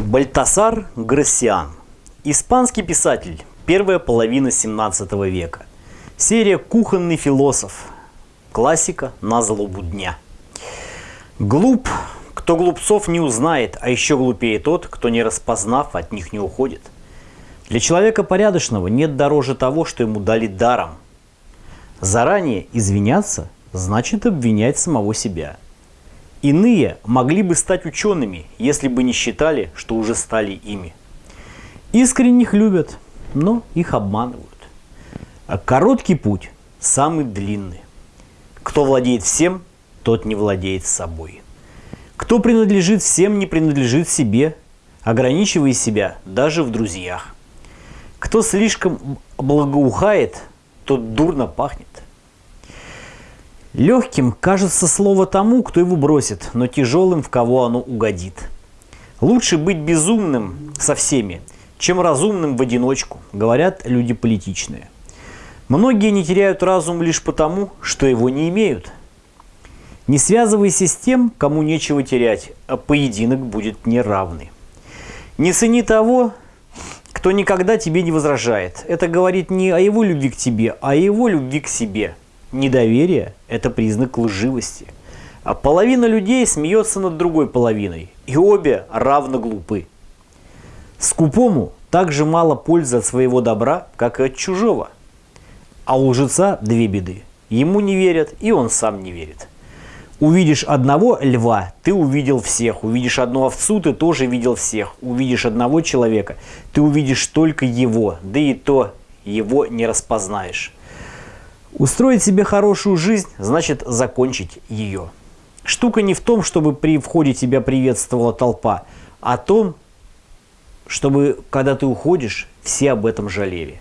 Бальтасар Грассиан. Испанский писатель. Первая половина 17 века. Серия «Кухонный философ». Классика на злобу дня. Глуп, кто глупцов не узнает, а еще глупее тот, кто не распознав, от них не уходит. Для человека порядочного нет дороже того, что ему дали даром. Заранее извиняться значит обвинять самого себя. Иные могли бы стать учеными, если бы не считали, что уже стали ими. Искренних любят, но их обманывают. А короткий путь самый длинный. Кто владеет всем, тот не владеет собой. Кто принадлежит всем, не принадлежит себе, ограничивая себя даже в друзьях. Кто слишком благоухает, тот дурно пахнет. Легким кажется слово тому, кто его бросит, но тяжелым, в кого оно угодит. Лучше быть безумным со всеми, чем разумным в одиночку, говорят люди политичные. Многие не теряют разум лишь потому, что его не имеют. Не связывайся с тем, кому нечего терять, а поединок будет неравный. Не цени того, кто никогда тебе не возражает. Это говорит не о его любви к тебе, а о его любви к себе – Недоверие – это признак лживости. А половина людей смеется над другой половиной, и обе равно глупы. Скупому так же мало пользы от своего добра, как и от чужого. А у лжеца две беды. Ему не верят, и он сам не верит. Увидишь одного льва, ты увидел всех. Увидишь одну овцу, ты тоже видел всех. Увидишь одного человека, ты увидишь только его. Да и то его не распознаешь. Устроить себе хорошую жизнь значит закончить ее. Штука не в том, чтобы при входе тебя приветствовала толпа, а о том, чтобы, когда ты уходишь, все об этом жалели.